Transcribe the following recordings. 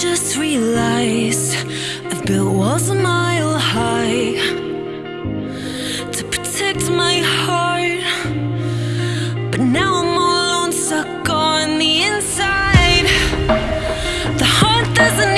just realized I've built walls a mile high to protect my heart, but now I'm all alone, stuck on the inside. The heart doesn't.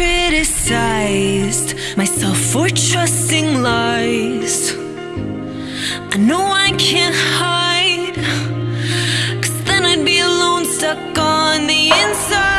criticized myself for trusting lies. I know I can't hide, cause then I'd be alone, stuck on the inside.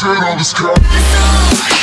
shade on this car.